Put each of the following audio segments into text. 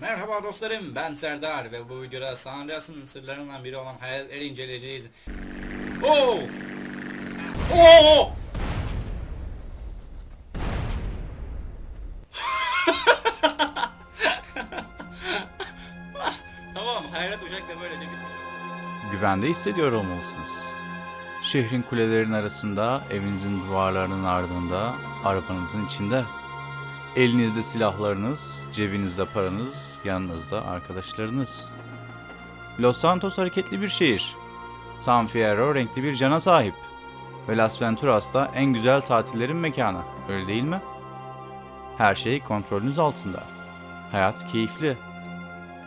Merhaba dostlarım ben Serdar ve bu videoda San Andreas'ın sırlarından biri olan hayaletleri inceleyeceğiz. Oo! Oo! tamam hayalet uçak da böylece bitmiş güvende hissediyor olmalısınız. Şehrin kulelerinin arasında, evinizin duvarlarının ardında, arabanızın içinde. Elinizde silahlarınız, cebinizde paranız, yanınızda arkadaşlarınız. Los Santos hareketli bir şehir. San Fierro renkli bir cana sahip. Ve Las Venturas da en güzel tatillerin mekanı, öyle değil mi? Her şey kontrolünüz altında. Hayat keyifli.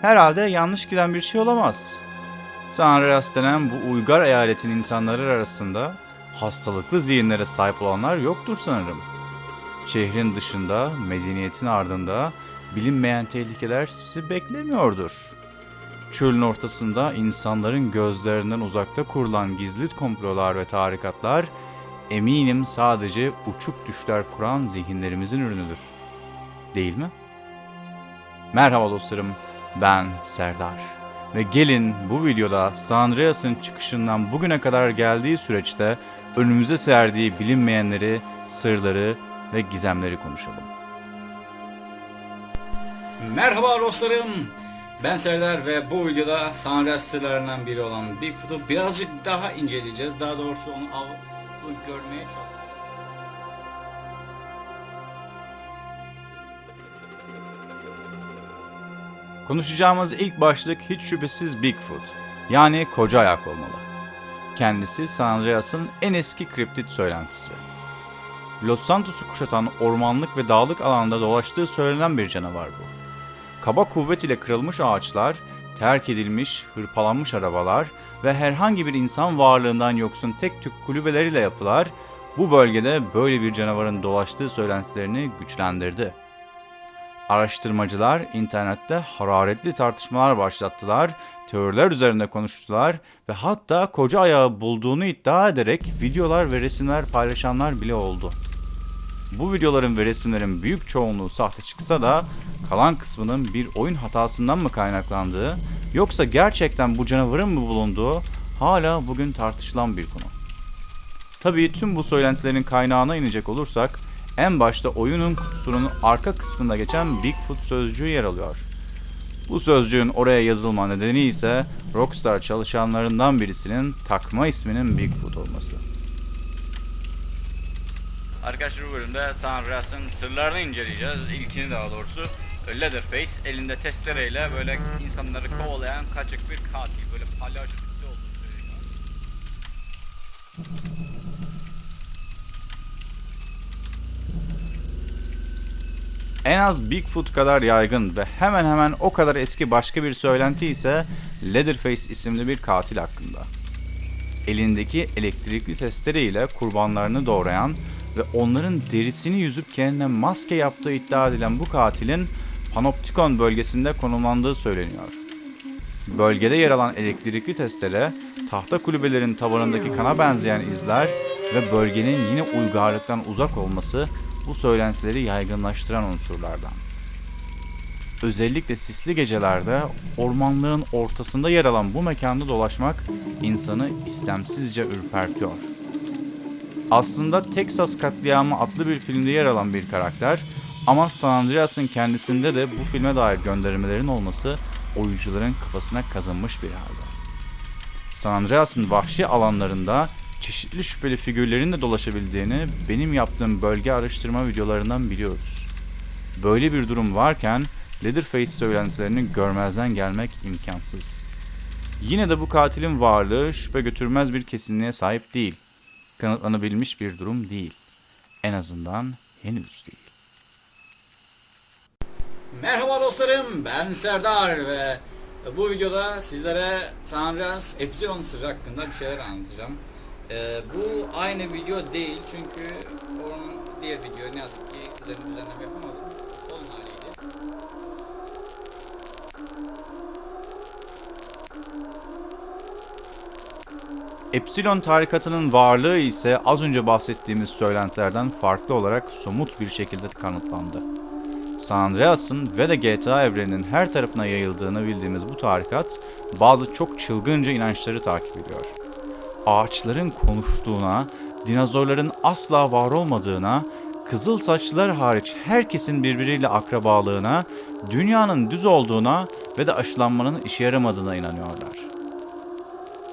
Herhalde yanlış giden bir şey olamaz. San Andreas denen bu uygar eyaletin insanları arasında hastalıklı zihinlere sahip olanlar yoktur sanırım. Şehrin dışında, medeniyetin ardında bilinmeyen tehlikeler sizi beklemiyordur. Çölün ortasında insanların gözlerinden uzakta kurulan gizli komplolar ve tarikatlar eminim sadece uçuk düşler kuran zihinlerimizin ürünüdür. Değil mi? Merhaba dostlarım, ben Serdar. Ve gelin bu videoda San Andreas'ın çıkışından bugüne kadar geldiği süreçte önümüze serdiği bilinmeyenleri, sırları ve gizemleri konuşalım. Merhaba dostlarım ben Serdar ve bu videoda Andreas sırlarından biri olan Bigfoot'u birazcık daha inceleyeceğiz. Daha doğrusu onu av görmeye çok Konuşacağımız ilk başlık hiç şüphesiz Bigfoot, yani koca ayak olmalı. Kendisi San Andreas'ın en eski kriptit söylentisi. Los Santos'u kuşatan ormanlık ve dağlık alanda dolaştığı söylenen bir canavar bu. Kaba kuvvet ile kırılmış ağaçlar, terk edilmiş, hırpalanmış arabalar ve herhangi bir insan varlığından yoksun tek tük kulübeleriyle yapılar, bu bölgede böyle bir canavarın dolaştığı söylentilerini güçlendirdi. Araştırmacılar internette hararetli tartışmalar başlattılar, teoriler üzerinde konuştular ve hatta koca ayağı bulduğunu iddia ederek videolar ve resimler paylaşanlar bile oldu. Bu videoların ve resimlerin büyük çoğunluğu sahte çıksa da kalan kısmının bir oyun hatasından mı kaynaklandığı yoksa gerçekten bu canavarın mı bulunduğu hala bugün tartışılan bir konu. Tabii tüm bu söylentilerin kaynağına inecek olursak en başta oyunun kutusunun arka kısmında geçen Bigfoot sözcüğü yer alıyor. Bu sözcüğün oraya yazılma nedeni ise Rockstar çalışanlarından birisinin takma isminin Bigfoot olması. Arkadaşlar bu bölümde San Andreas'ın sırlarını inceleyeceğiz. İlkini daha doğrusu. Leatherface elinde testereyle böyle insanları kovalayan kaçık bir katil. Böyle palyaço tipli olduğu söyleniyor. En az Bigfoot kadar yaygın ve hemen hemen o kadar eski başka bir söylenti ise Leatherface isimli bir katil hakkında. Elindeki elektrikli testere ile kurbanlarını doğrayan ve onların derisini yüzüp kendine maske yaptığı iddia edilen bu katilin Panoptikon bölgesinde konumlandığı söyleniyor. Bölgede yer alan elektrikli testere, tahta kulübelerin tavanındaki kana benzeyen izler ve bölgenin yine uygarlıktan uzak olması bu söylentileri yaygınlaştıran unsurlardan. Özellikle sisli gecelerde ormanlığın ortasında yer alan bu mekanda dolaşmak insanı istemsizce ürpertiyor. Aslında Texas Katliamı adlı bir filmde yer alan bir karakter ama San Andreas'ın kendisinde de bu filme dair göndermelerin olması oyuncuların kafasına kazınmış bir halde. San Andreas'ın vahşi alanlarında çeşitli şüpheli figürlerin de dolaşabildiğini benim yaptığım bölge araştırma videolarından biliyoruz. Böyle bir durum varken Leatherface söylentilerini görmezden gelmek imkansız. Yine de bu katilin varlığı şüphe götürmez bir kesinliğe sahip değil. Kanıtlanabilmiş bir durum değil. En azından henüz değil. Merhaba dostlarım ben Serdar ve bu videoda sizlere San Andreas Epsilon sırrı hakkında bir şeyler anlatacağım. Ee, bu aynı video değil çünkü onun diğer video ne yazık ki üzerine düzenleme yapamadım. Epsilon tarikatının varlığı ise az önce bahsettiğimiz söylentilerden farklı olarak somut bir şekilde kanıtlandı. San Andreas'ın ve de GTA evreninin her tarafına yayıldığını bildiğimiz bu tarikat bazı çok çılgınca inançları takip ediyor. Ağaçların konuştuğuna, dinozorların asla var olmadığına, kızıl saçlılar hariç herkesin birbiriyle akrabalığına, dünyanın düz olduğuna ve de aşılanmanın işe yaramadığına inanıyorlar.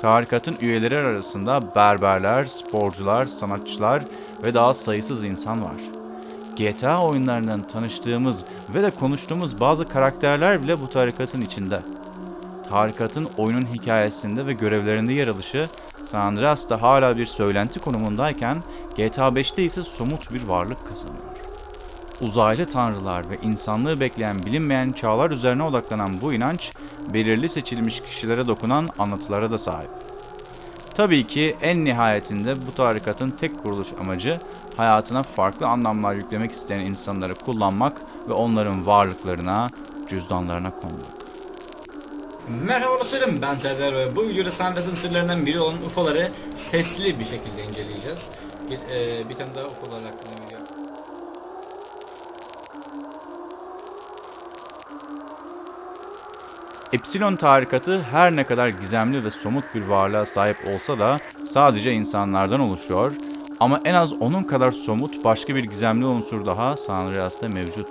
Tarikatın üyeleri arasında berberler, sporcular, sanatçılar ve daha sayısız insan var. GTA oyunlarından tanıştığımız ve de konuştuğumuz bazı karakterler bile bu tarikatın içinde. Tarikatın oyunun hikayesinde ve görevlerinde yer alışı San Andreas'ta hala bir söylenti konumundayken GTA 5'te ise somut bir varlık kazanıyor. Uzaylı tanrılar ve insanlığı bekleyen bilinmeyen çağlar üzerine odaklanan bu inanç, belirli seçilmiş kişilere dokunan anlatılara da sahip. Tabii ki en nihayetinde bu tarikatın tek kuruluş amacı hayatına farklı anlamlar yüklemek isteyen insanları kullanmak ve onların varlıklarına, cüzdanlarına konmak. Merhaba dostlarım ben Serdar ve bu videoda Sandras'ın sırlarından biri olan UFO'ları sesli bir şekilde inceleyeceğiz. Bir, e, bir tane daha UFO'lar hakkında video. Epsilon tarikatı her ne kadar gizemli ve somut bir varlığa sahip olsa da sadece insanlardan oluşuyor ama en az onun kadar somut başka bir gizemli unsur daha San Andreas'ta mevcut.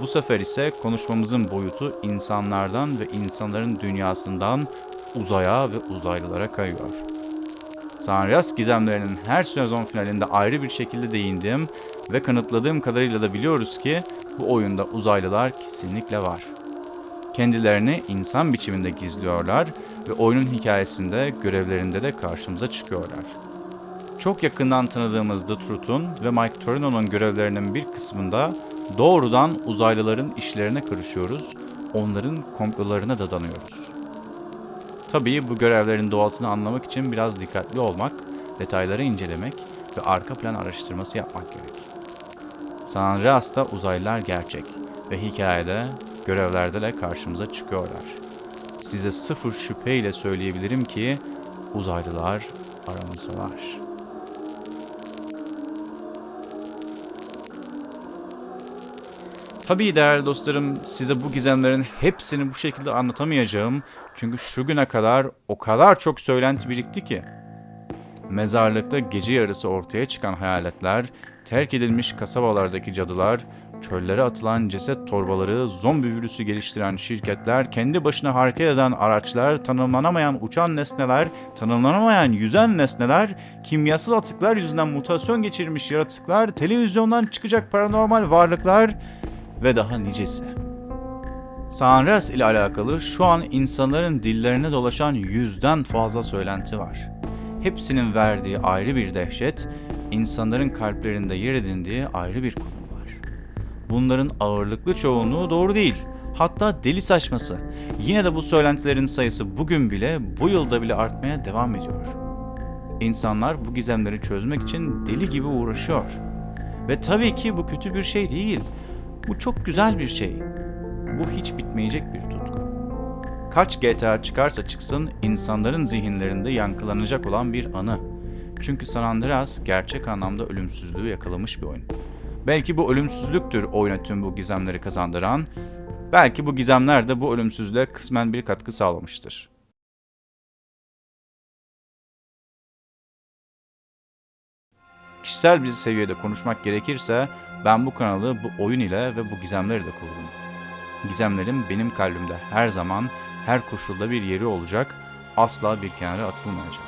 Bu sefer ise konuşmamızın boyutu insanlardan ve insanların dünyasından uzaya ve uzaylılara kayıyor. San Andreas gizemlerinin her sezon finalinde ayrı bir şekilde değindim ve kanıtladığım kadarıyla da biliyoruz ki bu oyunda uzaylılar kesinlikle var. Kendilerini insan biçiminde gizliyorlar ve oyunun hikayesinde, görevlerinde de karşımıza çıkıyorlar. Çok yakından tanıdığımız The Truth'un ve Mike Torino'nun görevlerinin bir kısmında doğrudan uzaylıların işlerine karışıyoruz, onların komplolarına da danıyoruz. Tabii bu görevlerin doğasını anlamak için biraz dikkatli olmak, detayları incelemek ve arka plan araştırması yapmak gerek. San Andreas'ta uzaylılar gerçek ve hikayede, görevlerde de karşımıza çıkıyorlar. Size sıfır şüpheyle söyleyebilirim ki uzaylılar aramızda var. Tabii değerli dostlarım size bu gizemlerin hepsini bu şekilde anlatamayacağım. Çünkü şu güne kadar o kadar çok söylenti birikti ki. Mezarlıkta gece yarısı ortaya çıkan hayaletler, terk edilmiş kasabalardaki cadılar, çöllere atılan ceset torbaları, zombi virüsü geliştiren şirketler, kendi başına hareket eden araçlar, tanımlanamayan uçan nesneler, tanımlanamayan yüzen nesneler, kimyasal atıklar yüzünden mutasyon geçirmiş yaratıklar, televizyondan çıkacak paranormal varlıklar ve daha nicesi. Sanres ile alakalı şu an insanların dillerine dolaşan yüzden fazla söylenti var. Hepsinin verdiği ayrı bir dehşet, insanların kalplerinde yer edindiği ayrı bir konu. Bunların ağırlıklı çoğunluğu doğru değil. Hatta deli saçması. Yine de bu söylentilerin sayısı bugün bile, bu yılda bile artmaya devam ediyor. İnsanlar bu gizemleri çözmek için deli gibi uğraşıyor. Ve tabii ki bu kötü bir şey değil. Bu çok güzel bir şey. Bu hiç bitmeyecek bir tutku. Kaç GTA çıkarsa çıksın insanların zihinlerinde yankılanacak olan bir anı. Çünkü San Andreas gerçek anlamda ölümsüzlüğü yakalamış bir oyun. Belki bu ölümsüzlüktür oyuna tüm bu gizemleri kazandıran, belki bu gizemler de bu ölümsüzlüğe kısmen bir katkı sağlamıştır. Kişisel bir seviyede konuşmak gerekirse ben bu kanalı bu oyun ile ve bu gizemleri de kurdum. Gizemlerim benim kalbimde her zaman, her koşulda bir yeri olacak, asla bir kenara atılmayacak.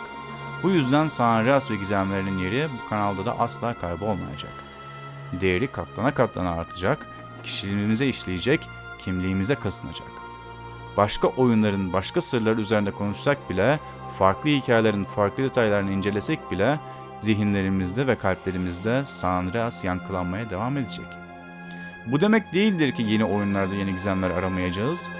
Bu yüzden San Andreas ve gizemlerinin yeri bu kanalda da asla kaybolmayacak. Değeri katlana katlana artacak, kişiliğimize işleyecek, kimliğimize kazınacak. Başka oyunların başka sırları üzerinde konuşsak bile, farklı hikayelerin farklı detaylarını incelesek bile zihinlerimizde ve kalplerimizde San Andreas yankılanmaya devam edecek. Bu demek değildir ki yeni oyunlarda yeni gizemler aramayacağız.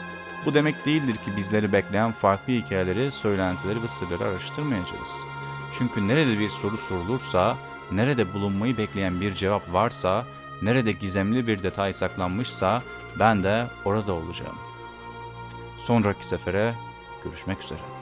Bu demek değildir ki bizleri bekleyen farklı hikayeleri, söylentileri ve sırları araştırmayacağız. Çünkü nerede bir soru sorulursa, nerede bulunmayı bekleyen bir cevap varsa, nerede gizemli bir detay saklanmışsa ben de orada olacağım. Sonraki sefere görüşmek üzere.